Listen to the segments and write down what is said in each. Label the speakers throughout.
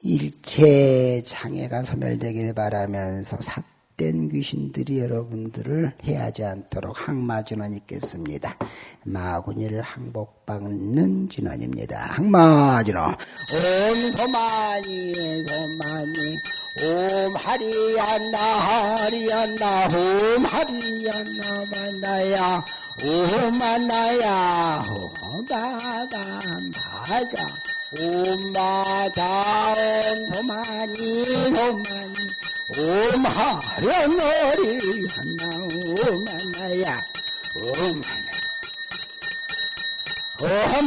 Speaker 1: 일체 장애가 소멸되기를 바라면서 삿된 귀신들이 여러분들을 해하지 않도록 항마 진원 있겠습니다. 마구니를 항복받는 진원입니다. 항마 진원 옴 소마니 소마니 옴 하리안나 하리안나 옴 하리안나 만나야 옴 만나야 옴 바담 바자 옴 바담 소마니 소마니 옴 하련어리 한나 옴 만나야. 옴옴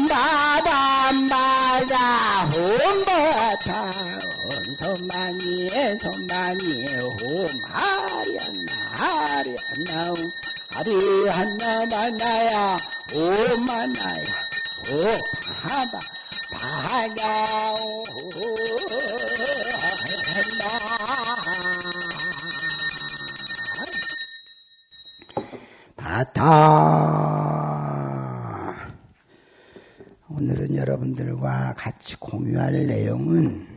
Speaker 1: 바담 바자 옴 바타 옴 소마니 소마니 옴 하련나 하련나 하리 한나 만나야. 오 만나야. 오 하바 바타 오늘은 여러분들과 같이 공유할 내용은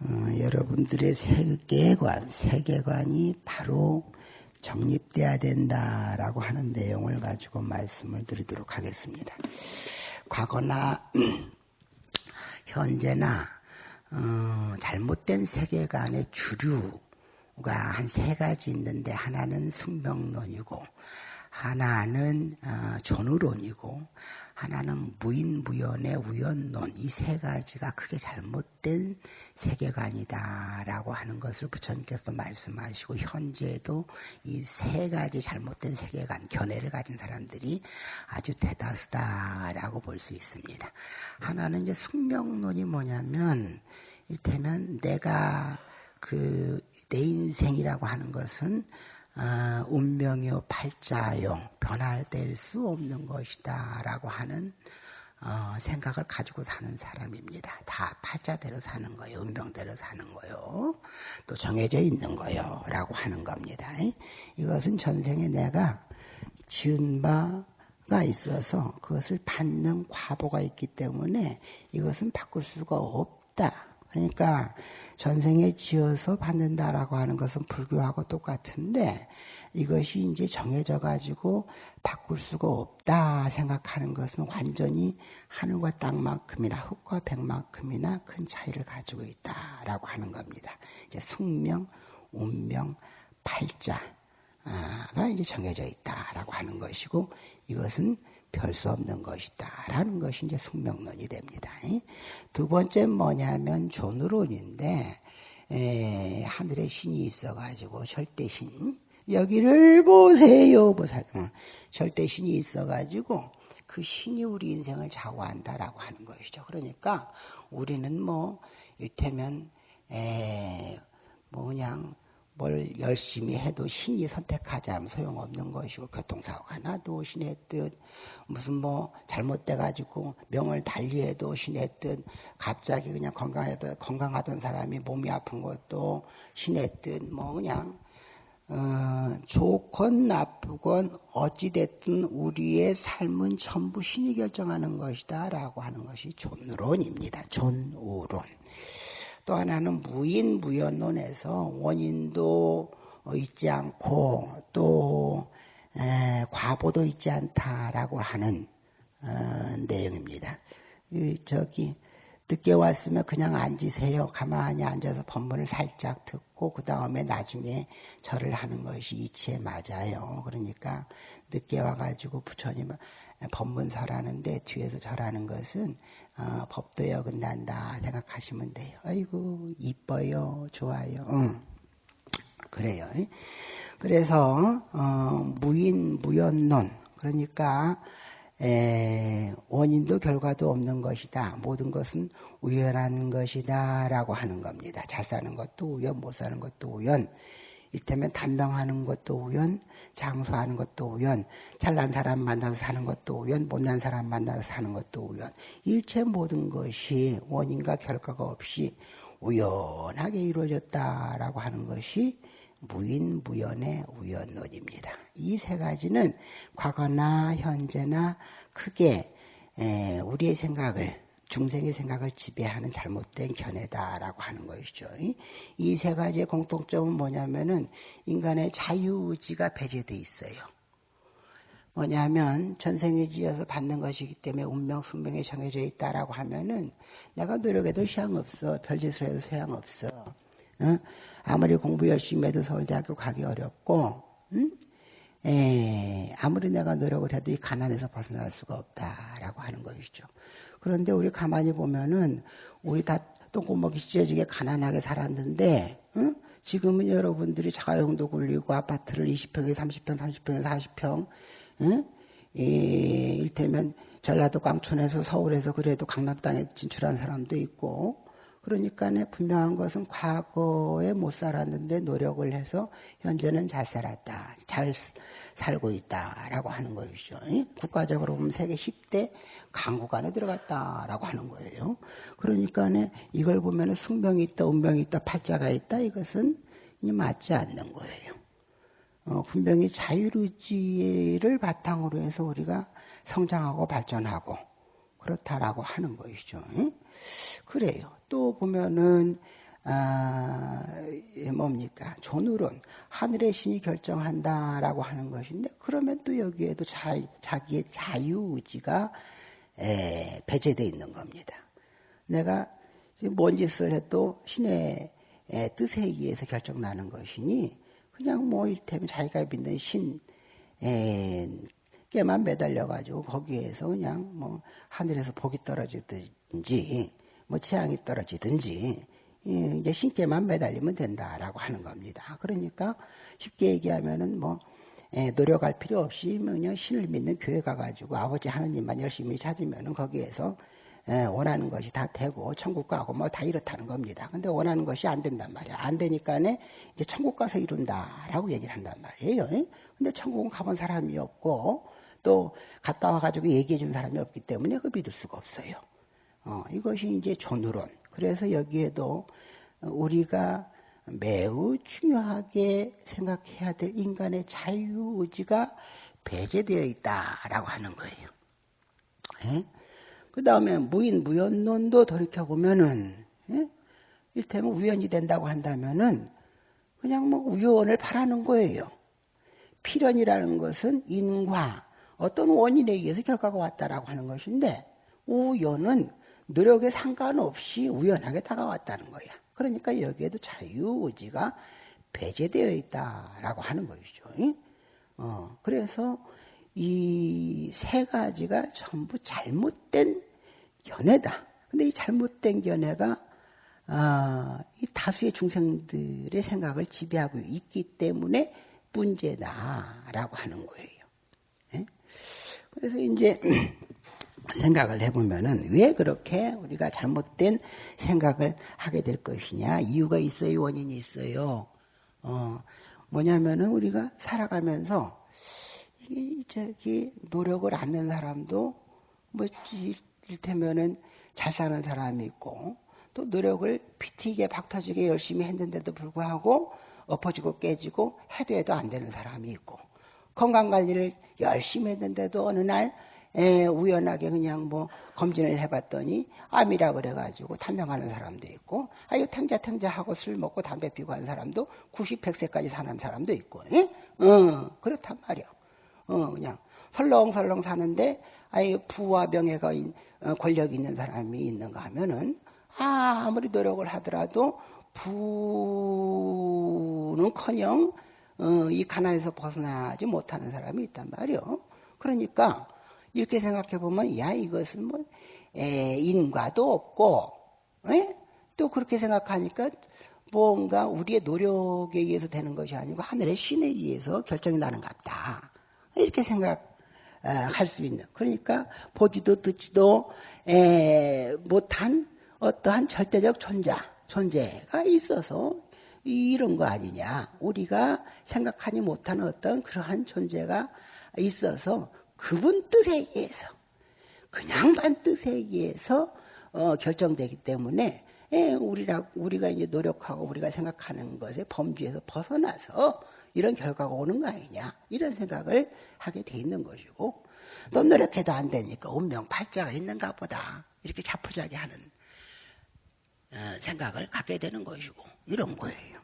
Speaker 1: 어, 여러분들의 세계관, 세계관이 바로 정립돼야 된다라고 하는 내용을 가지고 말씀을 드리도록 하겠습니다. 과거나 현재나 어, 잘못된 세계관의 주류가 한 세 가지 있는데 하나는 숙명론이고 하나는 어, 존우론이고 하나는 무인무연의 우연론 이 세 가지가 크게 잘못된 세계관이다라고 하는 것을 부처님께서 말씀하시고 현재도 이 세 가지 잘못된 세계관 견해를 가진 사람들이 아주 대다수다라고 볼 수 있습니다. 하나는 이제 숙명론이 뭐냐면 이를테면 내가 그 내 인생이라고 하는 것은 어, 운명이요 팔자요 변화될 수 없는 것이다라고 하는 어, 생각을 가지고 사는 사람입니다. 다 팔자대로 사는 거예요. 운명대로 사는 거요. 또 정해져 있는 거요. 라고 하는 겁니다. 이것은 전생에 내가 지은 바가 있어서 그것을 받는 과보가 있기 때문에 이것은 바꿀 수가 없다. 그러니까 전생에 지어서 받는다라고 하는 것은 불교하고 똑같은데 이것이 이제 정해져 가지고 바꿀 수가 없다 생각하는 것은 완전히 하늘과 땅만큼이나 흙과 백만큼이나 큰 차이를 가지고 있다라고 하는 겁니다. 이제 숙명, 운명, 팔자가 이제 정해져 있다라고 하는 것이고 이것은 별 수 없는 것이다. 라는 것이 이제 숙명론이 됩니다. 두 번째 뭐냐면 존으론인데, 에, 하늘에 신이 있어가지고 절대신, 여기를 보세요. 보살. 어, 절대신이 있어가지고 그 신이 우리 인생을 좌우한다라고 하는 것이죠. 그러니까 우리는 뭐, 이를테면, 에, 뭐 그냥 뭘 열심히 해도 신이 선택하지 않으면 소용없는 것이고 교통사고가 나도 신의 뜻 무슨 뭐 잘못돼 가지고 명을 달리해도 신의 뜻 갑자기 그냥 건강하던 건강하던 사람이 몸이 아픈 것도 신의 뜻뭐 그냥 어, 좋건 나쁘건 어찌됐든 우리의 삶은 전부 신이 결정하는 것이다 라고 하는 것이 존론입니다. 존우론. 또 하나는 무인 무연론에서 원인도 있지 않고 또 에, 과보도 있지 않다라고 하는 어, 내용입니다. 이, 저기 늦게 왔으면 그냥 앉으세요. 가만히 앉아서 법문을 살짝 듣고 그 다음에 나중에 절을 하는 것이 이치에 맞아요. 그러니까 늦게 와가지고 부처님 법문설하는데 뒤에서 절하는 것은 어, 법도에 어긋난다 생각하시면 돼요. 아이고 이뻐요, 좋아요. 응. 그래요. 그래서 어, 무인 무연론 그러니까 에, 원인도 결과도 없는 것이다. 모든 것은 우연한 것이다라고 하는 겁니다. 잘 사는 것도 우연, 못 사는 것도 우연. 이때면 단명하는 것도 우연, 장수하는 것도 우연, 잘난 사람 만나서 사는 것도 우연, 못난 사람 만나서 사는 것도 우연. 일체 모든 것이 원인과 결과가 없이 우연하게 이루어졌다라고 하는 것이 무인 무연의 우연론입니다. 이 세 가지는 과거나 현재나 크게 우리의 생각을 중생의 생각을 지배하는 잘못된 견해다라고 하는 것이죠. 이 세 가지의 공통점은 뭐냐면은 인간의 자유의지가 배제돼 있어요. 뭐냐면 전생에 지어서 받는 것이기 때문에 운명 숙명에 정해져 있다라고 하면은 내가 노력해도 소양없어 별짓을 해도 소양없어 응? 아무리 공부 열심히 해도 서울대학교 가기 어렵고 응? 에, 아무리 내가 노력을 해도 이 가난에서 벗어날 수가 없다라고 하는 것이죠. 그런데 우리 가만히 보면은 우리 다 똥구멍이 찢어지게 가난하게 살았는데 응? 지금은 여러분들이 자가용도 굴리고 아파트를 20평에 30평, 30평에 40평 응? 이, 일테면 전라도 광촌에서 서울에서 그래도 강남 땅에 진출한 사람도 있고 그러니까 분명한 것은 과거에 못 살았는데 노력을 해서 현재는 잘 살았다. 잘 살고 있다라고 하는 것이죠. 국가적으로 보면 세계 10대 강국 안에 들어갔다라고 하는 거예요. 그러니까 이걸 보면 숙명이 있다, 운명이 있다, 팔자가 있다 이것은 맞지 않는 거예요. 어, 분명히 자유의지를 바탕으로 해서 우리가 성장하고 발전하고 그렇다라고 하는 것이죠. 그래요. 또 보면은 아, 뭡니까? 존우론 하늘의 신이 결정한다라고 하는 것인데 그러면 또 여기에도 자, 자기의 자유의지가 에, 배제되어 있는 겁니다. 내가 뭔 짓을 해도 신의 에, 뜻에 의해서 결정나는 것이니 그냥 뭐 이를테면 자기가 믿는 신에게만 매달려가지고 거기에서 그냥 뭐 하늘에서 복이 떨어지든지 뭐 재앙이 떨어지든지 이제 신께만 매달리면 된다라고 하는 겁니다. 그러니까 쉽게 얘기하면은 뭐 노력할 필요 없이 뭐 그냥 신을 믿는 교회 가가지고 아버지 하느님만 열심히 찾으면은 거기에서 원하는 것이 다 되고 천국 가고 뭐 다 이렇다는 겁니다. 근데 원하는 것이 안 된단 말이야. 안 되니까네 이제 천국 가서 이룬다라고 얘기를 한단 말이에요. 근데 천국은 가본 사람이 없고 또 갔다 와가지고 얘기해 준 사람이 없기 때문에 그 믿을 수가 없어요. 어, 이것이 이제 존으론. 그래서 여기에도 우리가 매우 중요하게 생각해야 될 인간의 자유의지가 배제되어 있다라고 하는 거예요. 예? 그 다음에 무인 무연론도 돌이켜 보면은 예? 일테면 우연이 된다고 한다면은 그냥 뭐 우연을 바라는 거예요. 필연이라는 것은 인과 어떤 원인에 의해서 결과가 왔다라고 하는 것인데 우연은 노력에 상관없이 우연하게 다가왔다는 거야. 그러니까 여기에도 자유의지가 배제되어 있다라고 하는 것이죠. 어, 그래서 이 세 가지가 전부 잘못된 견해다. 근데 이 잘못된 견해가 아, 이 다수의 중생들의 생각을 지배하고 있기 때문에 문제다라고 하는 거예요. 네? 그래서 이제 생각을 해보면은 왜 그렇게 우리가 잘못된 생각을 하게 될 것이냐? 이유가 있어요? 원인이 있어요? 어 뭐냐면은 우리가 살아가면서 이 저기 노력을 안는 사람도 뭐 이를테면은 잘 사는 사람이 있고 또 노력을 피튀게 박터지게 열심히 했는데도 불구하고 엎어지고 깨지고 해도 해도 안 되는 사람이 있고 건강 관리를 열심히 했는데도 어느 날 에, 우연하게 그냥 뭐 검진을 해봤더니 암이라 그래가지고 탐명하는 사람도 있고 아유 탱자 탱자 하고 술 먹고 담배 피고 하는 사람도 90, 100세까지 사는 사람도 있고 예? 어, 그렇단 말이야 어, 그냥 설렁설렁 사는데 아유 부와 명예가 어, 권력이 있는 사람이 있는가 하면은 아, 아무리 노력을 하더라도 부는커녕 어, 이 가난에서 벗어나지 못하는 사람이 있단 말이요. 그러니까 이렇게 생각해 보면 야 이것은 뭐 에, 인과도 없고 에? 또 그렇게 생각하니까 뭔가 우리의 노력에 의해서 되는 것이 아니고 하늘의 신에 의해서 결정이 나는 것 같다. 이렇게 생각할 수 있는. 그러니까 보지도 듣지도 에, 못한 어떠한 절대적 존재, 존재가 있어서 이런 거 아니냐. 우리가 생각하지 못하는 어떤 그러한 존재가 있어서 그분 뜻에 의해서 그냥만 뜻에 의해서 어, 결정되기 때문에 예, 우리라 우리가 이제 노력하고 우리가 생각하는 것에 범주에서 벗어나서 이런 결과가 오는 거 아니냐 이런 생각을 하게 돼 있는 것이고 또 노력해도 안 되니까 운명 팔자가 있는가 보다. 이렇게 자포자기 하는 어, 생각을 갖게 되는 것이고 이런 거예요.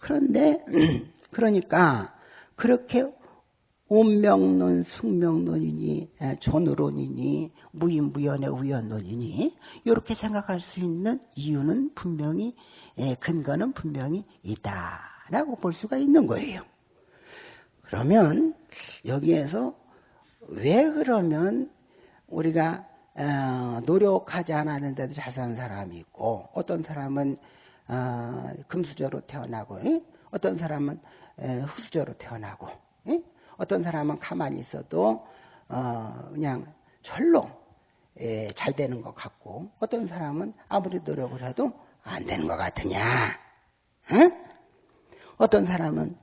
Speaker 1: 그런데 그러니까 그렇게 운명론, 숙명론이니 존으론이니 무인무연의 우연론이니 이렇게 생각할 수 있는 이유는 분명히 근거는 분명히 있다라고 볼 수가 있는 거예요. 그러면 여기에서 왜 그러면 우리가 어, 노력하지 않았는데도 잘 사는 사람이 있고 어떤 사람은 어, 금수저로 태어나고 어떤 사람은 흙수저로 태어나고 어떤 사람은 가만히 있어도 어, 그냥 절로 잘 되는 것 같고 어떤 사람은 아무리 노력을 해도 안 되는 것 같으냐 어떤 사람은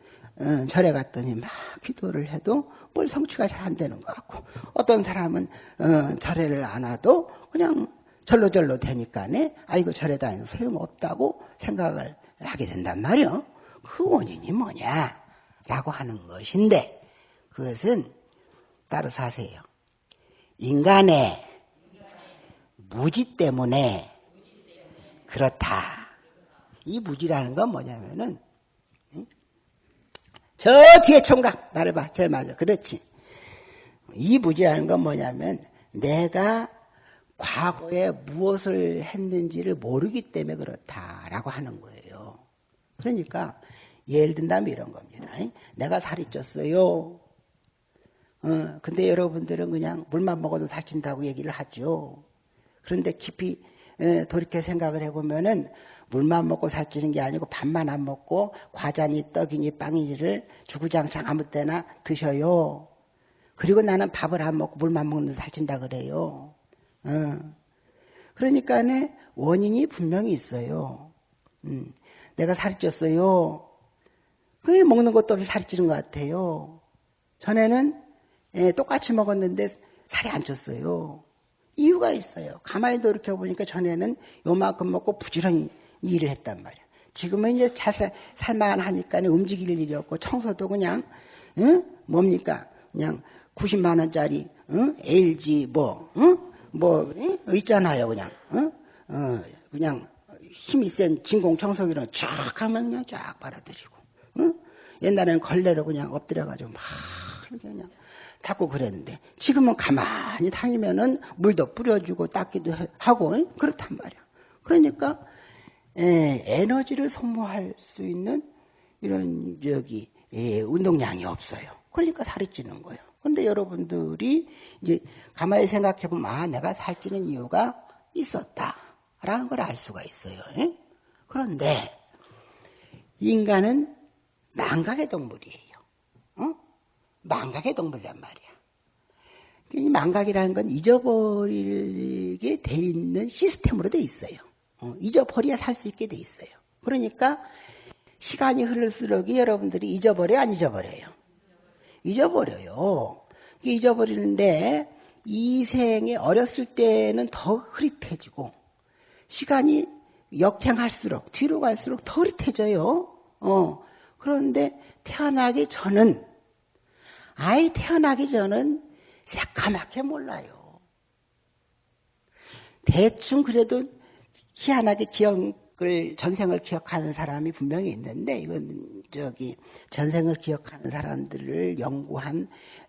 Speaker 1: 절에 갔더니 막 기도를 해도 뭘 성취가 잘 안 되는 것 같고 어떤 사람은 어, 절에를 안 와도 그냥 절로절로 되니까네 아이고 절에 다니는 소용없다고 생각을 하게 된단 말이요. 그 원인이 뭐냐라고 하는 것인데 그것은 따로 사세요. 인간의 무지 때문에 그렇다. 이 무지라는 건 뭐냐면은 저 뒤에 총각 나를 봐. 제일 맞아. 그렇지. 이 무지라는 건 뭐냐면 내가 과거에 무엇을 했는지를 모르기 때문에 그렇다라고 하는 거예요. 그러니까 예를 든다면 이런 겁니다. 내가 살이 쪘어요. 어, 근데 여러분들은 그냥 물만 먹어도 살찐다고 얘기를 하죠. 그런데 깊이 돌이켜 생각을 해보면은 물만 먹고 살찌는 게 아니고 밥만 안 먹고 과자니 떡이니 빵이니를 주구장창 아무 때나 드셔요. 그리고 나는 밥을 안 먹고 물만 먹는 살찐다 그래요. 어. 그러니까는 원인이 분명히 있어요. 음. 내가 살이 쪘어요. 그게 먹는 것도 없이 살이 찌는 것 같아요. 전에는 예, 똑같이 먹었는데 살이 안 쪘어요. 이유가 있어요. 가만히 돌이켜보니까 전에는 요만큼 먹고 부지런히 일을 했단 말이야. 지금은 이제 잘 살만 하니까 움직일 일이 없고 청소도 그냥 응? 뭡니까? 그냥 90만 원짜리 응? LG 뭐 응? 뭐 응? 있잖아요 그냥 응? 어, 그냥 힘이 센 진공 청소기로 쫙 하면 그냥 쫙 빨아들이고 응? 옛날에는 걸레로 그냥 엎드려가지고 막 그냥 닦고 그랬는데 지금은 가만히 다니면은 물도 뿌려주고 닦기도 하고 그렇단 말이야. 그러니까 에, 에너지를 소모할 수 있는 이런 저기 에, 운동량이 없어요. 그러니까 살이 찌는 거예요. 근데 여러분들이 이제 가만히 생각해 보면 아 내가 살찌는 이유가 있었다라는 걸 알 수가 있어요. 에? 그런데 인간은 망각의 동물이에요. 어? 망각의 동물이란 말이야. 이 망각이라는 건 잊어버리게 돼 있는 시스템으로 돼 있어요. 어, 잊어버려야 살 수 있게 돼 있어요. 그러니까 시간이 흐를수록 여러분들이 잊어버려 안 잊어버려요? 잊어버려요. 잊어버리는데 이 생에 어렸을 때는 더 흐릿해지고 시간이 역행할수록 뒤로 갈수록 더 흐릿해져요. 어, 그런데 태어나기 전은 아이 태어나기 전은 새까맣게 몰라요. 대충 그래도 희한하게 기억을 전생을 기억하는 사람이 분명히 있는데 이건 저기 전생을 기억하는 사람들을 연구한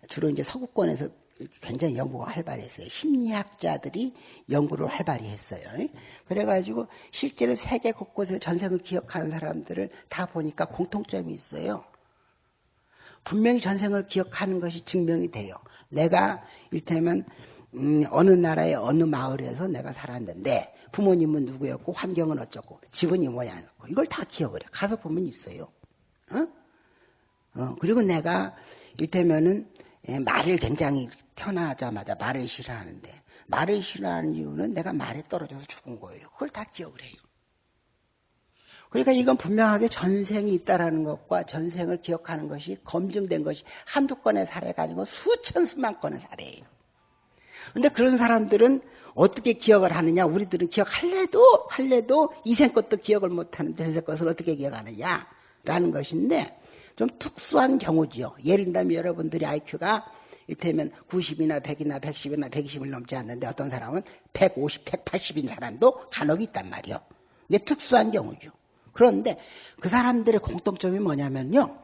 Speaker 1: 주로 이제 서구권에서 굉장히 연구가 활발했어요. 심리학자들이 연구를 활발히 했어요. 그래가지고 실제로 세계 곳곳에서 전생을 기억하는 사람들을 다 보니까 공통점이 있어요. 분명히 전생을 기억하는 것이 증명이 돼요. 내가 일테면 음, 어느 나라의 어느 마을에서 내가 살았는데 부모님은 누구였고 환경은 어쩌고 집은이 뭐냐고 이걸 다 기억을 해. 가서 보면 있어요. 어? 어, 그리고 내가 일테면은 예, 말을 굉장히 태어나자마자 말을 싫어하는데 말을 싫어하는 이유는 내가 말에 떨어져서 죽은 거예요. 그걸 다 기억을 해요. 그러니까 이건 분명하게 전생이 있다라는 것과 전생을 기억하는 것이 검증된 것이 한두 건의 사례 가지고 수천 수만 건의 사례예요. 근데 그런 사람들은 어떻게 기억을 하느냐? 우리들은 기억할래도 할래도 이생 것도 기억을 못 하는데 전생 것을 어떻게 기억하느냐? 라는 것인데 좀 특수한 경우지요. 예를 들면 여러분들이 IQ가 이를테면 90이나 100이나 110이나 120을 넘지 않는데 어떤 사람은 150, 180인 사람도 간혹 있단 말이요. 근데 특수한 경우죠. 그런데 그 사람들의 공통점이 뭐냐면요.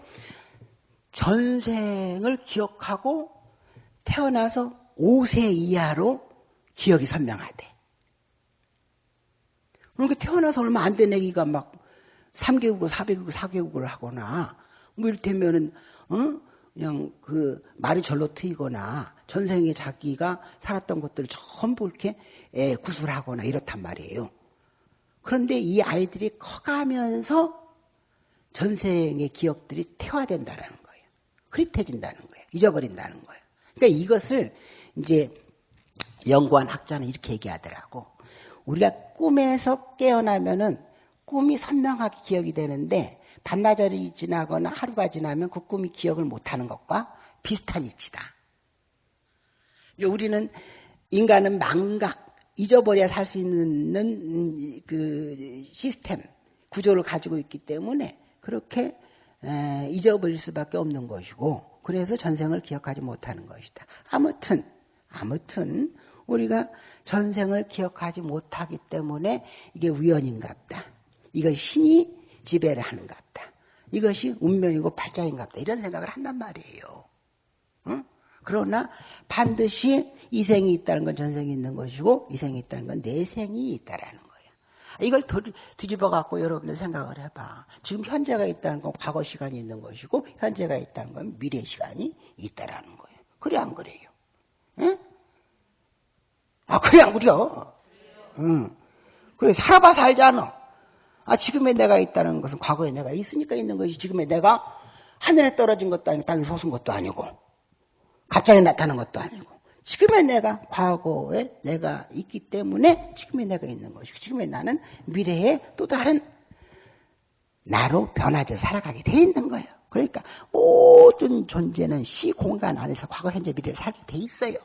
Speaker 1: 전생을 기억하고 태어나서 5세 이하로 기억이 선명하대. 그러니까 태어나서 얼마 안 된 애기가 막 3개국을, 4개국을, 4개국을 하거나, 뭐 이를테면은, 어? 그냥 그 말이 절로 트이거나, 전생에 자기가 살았던 것들을 전부 이렇게 예, 구술하거나 이렇단 말이에요. 그런데 이 아이들이 커가면서 전생의 기억들이 태화된다는 거예요. 흐릿해진다는 거예요. 잊어버린다는 거예요. 그러니까 이것을 이제 연구한 학자는 이렇게 얘기하더라고. 우리가 꿈에서 깨어나면은 꿈이 선명하게 기억이 되는데 반나절이 지나거나 하루가 지나면 그 꿈이 기억을 못하는 것과 비슷한 이치다. 우리는 인간은 망각, 잊어버려야 살 수 있는 그 시스템, 구조를 가지고 있기 때문에 그렇게 잊어버릴 수밖에 없는 것이고 그래서 전생을 기억하지 못하는 것이다. 아무튼 아무튼 우리가 전생을 기억하지 못하기 때문에 이게 우연인갑다. 이것이 신이 지배를 하는갑다. 이것이 운명이고 발작인갑다. 이런 생각을 한단 말이에요. 응? 그러나 반드시 이생이 있다는 건 전생이 있는 것이고 이생이 있다는 건 내생이 있다라는 거예요. 이걸 뒤집어 갖고 여러분들 생각을 해봐. 지금 현재가 있다는 건 과거 시간이 있는 것이고 현재가 있다는 건 미래 시간이 있다라는 거예요. 그래 안 그래요? 응? 아, 그래, 안 그려. 응. 그래, 살아봐 살잖아. 아, 지금의 내가 있다는 것은 과거에 내가 있으니까 있는 것이 지금의 내가 하늘에 떨어진 것도 아니고 땅에 솟은 것도 아니고 갑자기 나타난 것도 아니고 지금의 내가 과거에 내가 있기 때문에 지금의 내가 있는 것이고 지금의 나는 미래에 또 다른 나로 변화져 살아가게 돼 있는 거예요. 그러니까 모든 존재는 시 공간 안에서 과거, 현재, 미래를 살게 돼 있어요.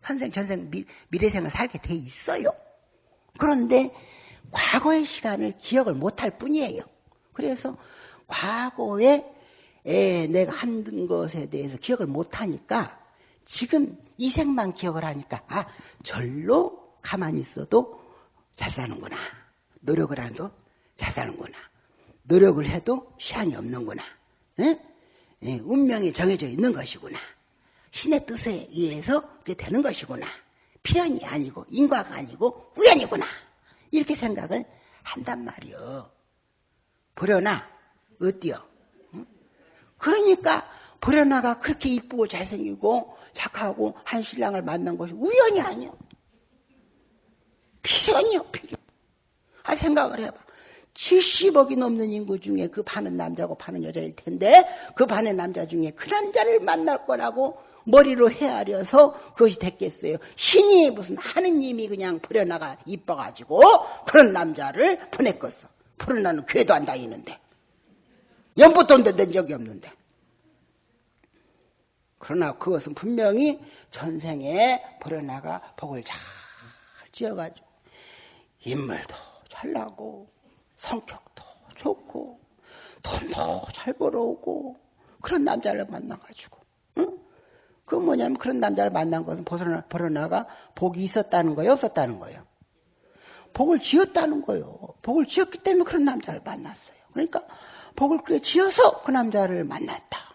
Speaker 1: 현생, 전생, 미, 미래생을 살게 돼 있어요. 그런데 과거의 시간을 기억을 못할 뿐이에요. 그래서 과거 에 내가 한 것에 대해서 기억을 못하니까 지금 이 생만 기억을 하니까 아 절로 가만히 있어도 잘 사는구나. 노력을 해도 잘 사는구나. 노력을 해도 시한이 없는구나. 에? 예, 운명이 정해져 있는 것이구나. 신의 뜻에 의해서 그게 되는 것이구나. 필연이 아니고 인과가 아니고 우연이구나. 이렇게 생각을 한단 말이요. 그러나 어때요? 그러니까 보려나가 그렇게 이쁘고 잘생기고 착하고 한 신랑을 만난 것이 우연이 아니요. 필연이요, 필연. 아, 생각을 해봐. 70억이 넘는 인구 중에 그 반은 남자고 반은 여자일 텐데 그 반의 남자 중에 그 남자를 만날 거라고 머리로 헤아려서 그것이 됐겠어요. 신이 무슨 하느님이 그냥 버려나가 이뻐가지고 그런 남자를 보냈겠어. 푸른 나는 괴도 안 다니는데. 연부돈도 낸 적이 없는데. 그러나 그것은 분명히 전생에 버려나가 복을 잘 지어가지고 인물도 잘 나고 성격도 좋고 돈도 잘 벌어오고 그런 남자를 만나가지고 응? 그 뭐냐면 그런 남자를 만난 것은 벌어나가 복이 있었다는 거예요 없었다는 거예요 복을 지었다는 거예요 복을 지었기 때문에 그런 남자를 만났어요 그러니까 복을 그래 지어서 그 남자를 만났다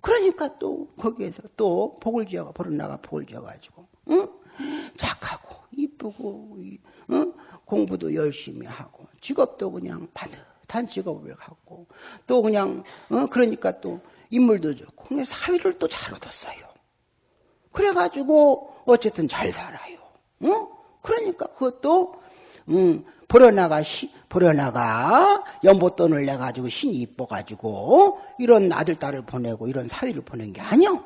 Speaker 1: 그러니까 또 거기에서 또 복을 지어가 벌어나가 복을 지어가지고 응? 착하고 이쁘고 응? 공부도 열심히 하고 직업도 그냥 반듯한 직업을 갖고 또 그냥 어? 그러니까 또 인물도 좋고 그냥 사위를 또 잘 얻었어요. 그래가지고 어쨌든 잘 살아요. 응? 그러니까 그것도 음, 버려나가, 시, 버려나가 연보돈을 내 가지고 신이 이뻐 가지고 이런 아들, 딸을 보내고 이런 사위를 보낸 게 아니요.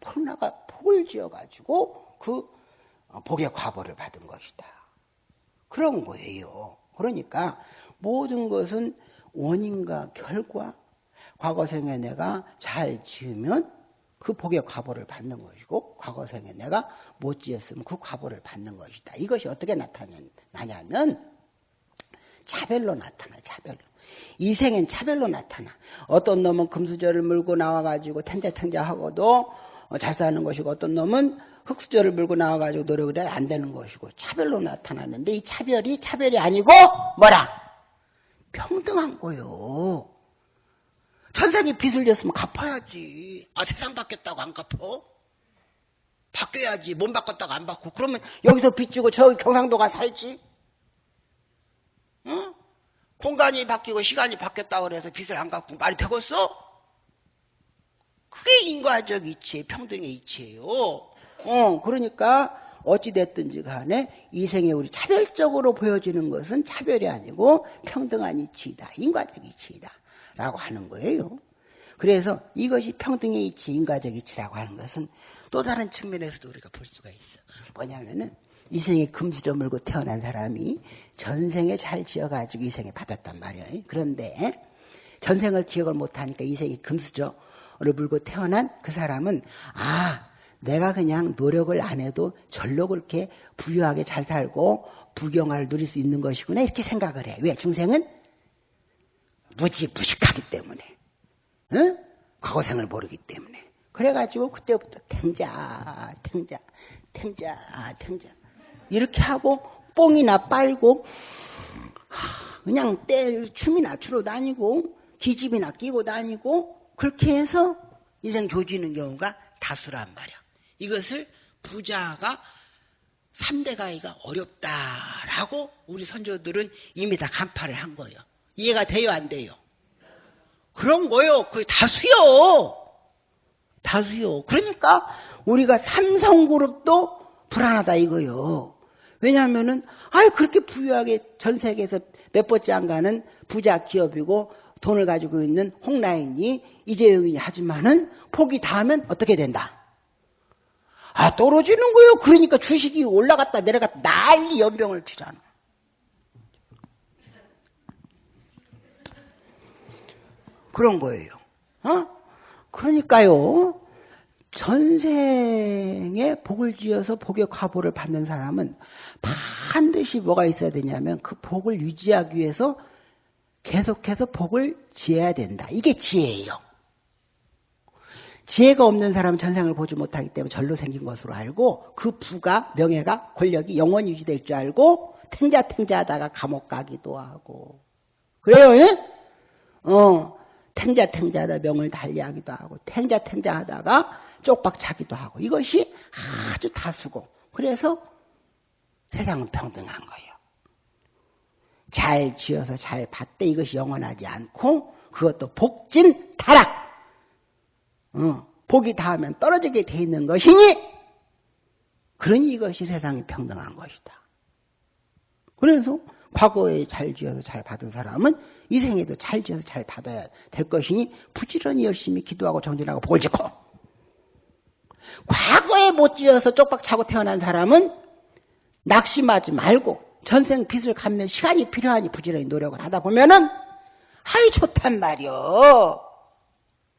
Speaker 1: 버려나가 복을 지어 가지고 그 복의 과보를 받은 것이다. 그런 거예요. 그러니까 모든 것은 원인과 결과, 과거 생에 내가 잘 지으면 그 복의 과보를 받는 것이고 과거생에 내가 못 지었으면 그 과보를 받는 것이다. 이것이 어떻게 나타나냐면 차별로 나타나요. 차별로. 이 생엔 차별로 나타나. 어떤 놈은 금수저를 물고 나와가지고 텐자텐자하고도 어, 잘 사는 것이고 어떤 놈은 흙수저를 물고 나와가지고 노력을 해야 안 되는 것이고 차별로 나타나는데 이 차별이 차별이 아니고 뭐라? 평등한 거요. 천생이 빚을 졌으면 갚아야지. 아 세상 바뀌었다고 안 갚어? 바뀌어야지. 몸 바꿨다고 안 바꾸고. 그러면 여기서 빚 지고 저기 경상도가 살지? 응? 공간이 바뀌고 시간이 바뀌었다고 그래서 빚을 안 갚고 말이 되겠어? 그게 인과적 이치, 평등의 이치예요. 어, 그러니까 어찌됐든지 간에 이 생에 우리 차별적으로 보여지는 것은 차별이 아니고 평등한 이치이다. 인과적 이치이다. 라고 하는 거예요. 그래서 이것이 평등의 이치, 인과적 이치라고 하는 것은 또 다른 측면에서도 우리가 볼 수가 있어. 뭐냐면은 이 생에 금수저 물고 태어난 사람이 전생에 잘 지어가지고 이 생에 받았단 말이에요. 그런데 전생을 기억을 못하니까 이 생에 금수저를 물고 태어난 그 사람은 아 내가 그냥 노력을 안 해도 절로 그렇게 부유하게 잘 살고 부경화를 누릴 수 있는 것이구나 이렇게 생각을 해. 왜? 중생은 무지 무식하기 때문에 응? 과거생을 모르기 때문에 그래가지고 그때부터 탱자 탱자 탱자 탱자 이렇게 하고 뽕이나 빨고 그냥 때 춤이나 추러 다니고 기집이나 끼고 다니고 그렇게 해서 인생 조지는 경우가 다수란 말이야. 이것을 부자가 3대 가기가 어렵다라고 우리 선조들은 이미 다 간파를 한 거예요. 이해가 돼요, 안 돼요? 그런 거요. 그게 다수요. 다수요. 그러니까 우리가 삼성그룹도 불안하다 이거요. 왜냐하면은 아유 그렇게 부유하게 전 세계에서 몇 번째 안 가는 부자 기업이고 돈을 가지고 있는 홍라인이 이재용이 하지만은 폭이 닿으면 어떻게 된다? 아 떨어지는 거요. 그러니까 주식이 올라갔다 내려갔다 난리 연병을 치잖아. 그런 거예요. 어? 그러니까요. 전생에 복을 지어서 복의 과보를 받는 사람은 반드시 뭐가 있어야 되냐면 그 복을 유지하기 위해서 계속해서 복을 지어야 된다. 이게 지혜예요. 지혜가 없는 사람은 전생을 보지 못하기 때문에 절로 생긴 것으로 알고 그 부가 명예가 권력이 영원히 유지될 줄 알고 탱자탱자 하다가 감옥 가기도 하고 그래요 예? 어 탱자탱자하다 명을 달리하기도 하고 탱자탱자 하다가 쪽박 차기도 하고 이것이 아주 다수고 그래서 세상은 평등한 거예요. 잘 지어서 잘 받되 이것이 영원하지 않고 그것도 복진 타락 어, 복이 닿으면 떨어지게 돼 있는 것이니 그러니 이것이 세상이 평등한 것이다. 그래서 과거에 잘 지어서 잘 받은 사람은 이 생에도 잘 지어서 잘 받아야 될 것이니 부지런히 열심히 기도하고 정진하고 복을 짓고 과거에 못 지어서 쪽박 차고 태어난 사람은 낙심하지 말고 전생 빚을 갚는 시간이 필요하니 부지런히 노력을 하다 보면은 아이 좋단 말이요.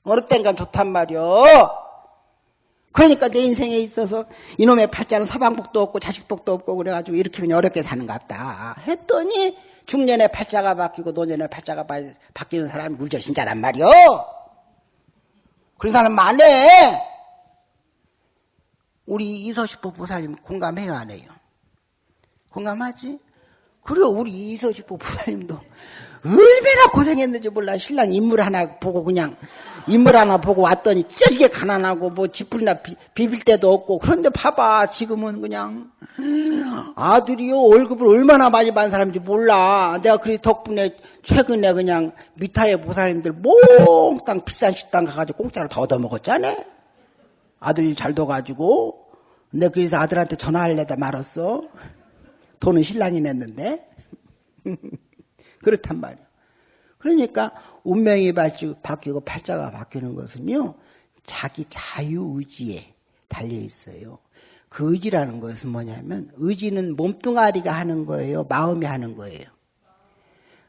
Speaker 1: 어느 땐간 좋단 말이요. 그러니까 내 인생에 있어서 이놈의 팔자는 서방복도 없고 자식복도 없고 그래가지고 이렇게 그냥 어렵게 사는갑다 했더니 중년에 팔자가 바뀌고 노년에 팔자가 바뀌는 사람이 물절신자란 말이요. 그런 사람 많네. 우리 이서식보 보살님 공감해요 안 해요? 공감하지? 그리고 우리 이서식보 보살님도 얼마나 고생했는지 몰라 신랑 인물 하나 보고 그냥 인물 하나 보고 왔더니 찢어지게 가난하고 뭐 지풀이나 비, 비빌 데도 없고. 그런데 봐봐 지금은 그냥. 아들이요 월급을 얼마나 많이 받는 사람인지 몰라. 내가 그 덕분에 최근에 그냥 미타의 보살님들 몽땅 비싼 식당 가가지고 공짜로 더 얻어먹었잖아. 아들이 잘 둬가지고. 근데 그래서 아들한테 전화할래다 말았어. 돈은 신랑이 냈는데. 그렇단 말이야. 그러니까 운명이 바뀌고 팔자가 바뀌는 것은요, 자기 자유의지에 달려 있어요. 그 의지라는 것은 뭐냐면, 의지는 몸뚱아리가 하는 거예요? 마음이 하는 거예요?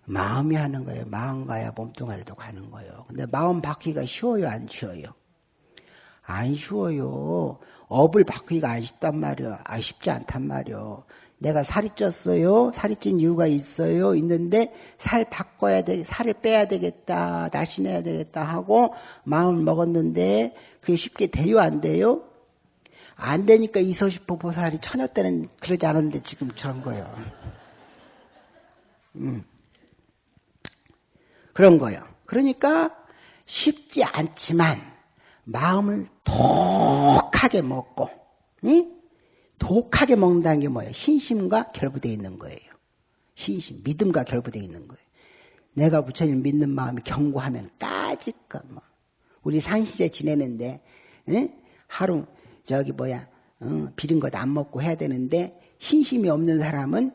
Speaker 1: 마음이 하는 거예요. 마음 가야 몸뚱아리도 가는 거예요. 근데 마음 바뀌기가 쉬워요? 안 쉬워요? 안 쉬워요. 업을 바꾸기가 안 쉽단 말이야. 아, 쉽지 않단 말이야. 내가 살이 쪘어요. 살이 찐 이유가 있어요. 있는데 살 바꿔야 돼. 살을 빼야 되겠다. 날씬해야 되겠다 하고 마음을 먹었는데 그게 쉽게 돼요? 안 돼요? 안 되니까 이소시포 보살이 처녀 때는 그러지 않았는데 지금 저런 거예요. 음. 그런 거예요. 그러니까 쉽지 않지만 마음을 독하게 먹고 응? 독하게 먹는다는 게 뭐예요? 신심과 결부되어 있는 거예요. 신심, 믿음과 결부되어 있는 거예요. 내가 부처님 믿는 마음이 견고하면 까짓거 뭐. 우리 산시제 지내는데 응? 하루 저기 뭐야 응, 비린 것 안 먹고 해야 되는데 신심이 없는 사람은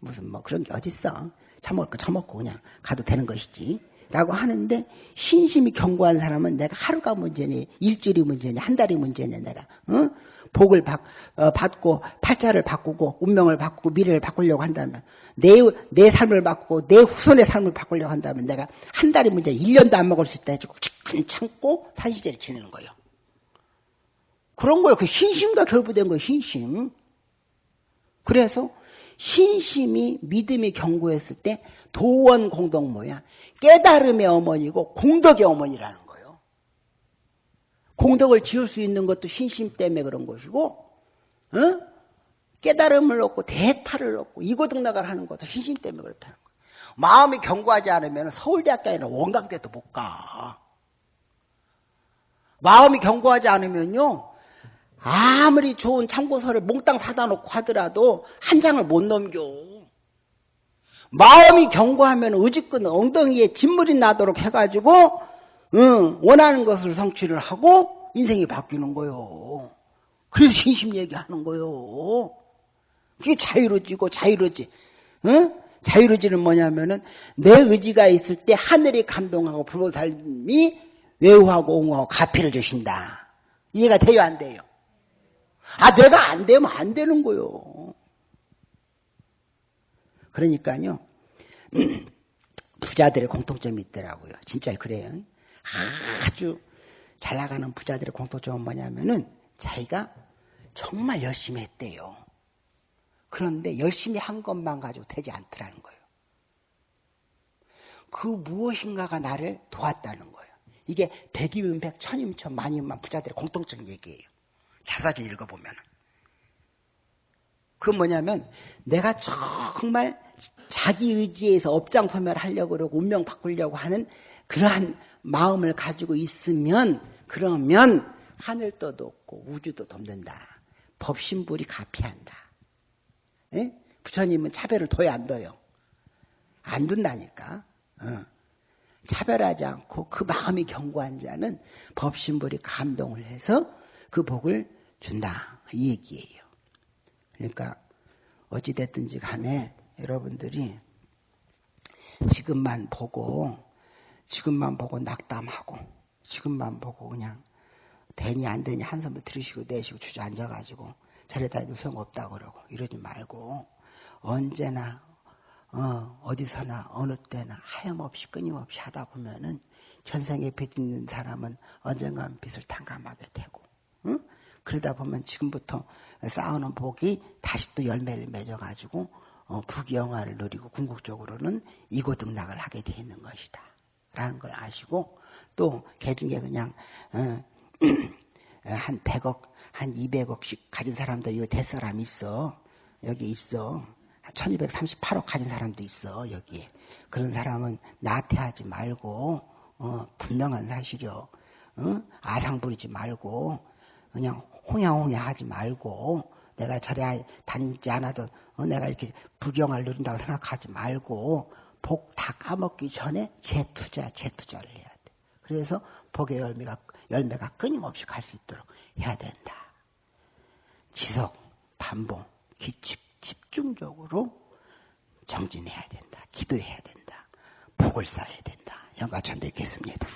Speaker 1: 무슨 뭐 그런 게 어딨어. 처먹을 거 처먹고 그냥 가도 되는 것이지. 라고 하는데 신심이 견고한 사람은 내가 하루가 문제니 일주일이 문제니 한 달이 문제니 내가 어? 복을 받, 어, 받고 팔자를 바꾸고 운명을 바꾸고 미래를 바꾸려고 한다면 내, 내 삶을 바꾸고 내 후손의 삶을 바꾸려고 한다면 내가 한 달이 문제 1년도 안 먹을 수 있다 해주고 참고 사시제를 지내는 거예요. 그런 거예요. 그 신심과 결부된 거예요. 신심. 그래서 신심이 믿음이 견고했을 때 도원 공덕 뭐야? 깨달음의 어머니고 공덕의 어머니라는 거예요. 공덕을 지을 수 있는 것도 신심 때문에 그런 것이고 어? 깨달음을 얻고 대타를 얻고 이고등락을 하는 것도 신심 때문에 그렇다는 거예요. 마음이 견고하지 않으면 서울대학교 아니라 원광대도 못 가. 마음이 견고하지 않으면요. 아무리 좋은 참고서를 몽땅 사다 놓고 하더라도 한 장을 못 넘겨. 마음이 견고하면 의지끈 엉덩이에 진물이 나도록 해가지고 응, 원하는 것을 성취를 하고 인생이 바뀌는 거요. 그래서 신심 얘기하는 거요. 그게 자유로지고 자유로지. 응? 자유로지는 뭐냐면은 내 의지가 있을 때 하늘이 감동하고 불보살님이 외우하고 옹호하고 가피를 주신다. 이해가 돼요 안 돼요? 아, 내가 안 되면 안 되는 거요. 그러니까요, 부자들의 공통점이 있더라고요. 진짜 그래요. 아주 잘 나가는 부자들의 공통점은 뭐냐면은 자기가 정말 열심히 했대요. 그런데 열심히 한 것만 가지고 되지 않더라는 거예요. 그 무엇인가가 나를 도왔다는 거예요. 이게 백이면 백, 천이면 천, 만이면 부자들의 공통적인 얘기예요. 자사주 읽어보면. 그 뭐냐면 내가 정말 자기 의지에서 업장 소멸하려고 그러고 운명 바꾸려고 하는 그러한 마음을 가지고 있으면 그러면 하늘도 돕고 우주도 돕는다. 법신불이 가피한다. 에? 부처님은 차별을 둬야 안 둬요. 안 둔다니까. 어. 차별하지 않고 그 마음이 견고한 자는 법신불이 감동을 해서 그 복을 준다. 이 얘기예요. 그러니까 어찌됐든지 간에 여러분들이 지금만 보고 지금만 보고 낙담하고 지금만 보고 그냥 되니 안 되니 한숨을 들으시고 내쉬고 주저앉아가지고 저래다 해도 소용없다 그러고 이러지 말고 언제나 어, 어디서나 어느 때나 하염없이 끊임없이 하다 보면은 전생에 빚 있는 사람은 언젠간 빚을 탕감하게 되고 응? 그러다 보면 지금부터 쌓아놓은 복이 다시 또 열매를 맺어가지고 어, 부귀영화를 누리고 궁극적으로는 이고등락을 하게 되 있는 것이다. 라는 걸 아시고 또 개중에 그냥 어, 한 100억, 한 200억씩 가진 사람도 이거 될 사람 있어. 여기 있어. 1238억 가진 사람도 있어. 여기에. 그런 사람은 나태하지 말고 어, 분명한 사실이요. 어? 아상 부리지 말고 그냥 홍야홍야 하지 말고 내가 절에 다니지 않아도 어, 내가 이렇게 부경을 누린다고 생각하지 말고 복 다 까먹기 전에 재투자, 재투자를 해야 돼. 그래서 복의 열매가, 열매가 끊임없이 갈 수 있도록 해야 된다. 지속, 반복, 기칙, 집중적으로 정진해야 된다. 기도해야 된다. 복을 쌓아야 된다. 영가천대 있겠습니다.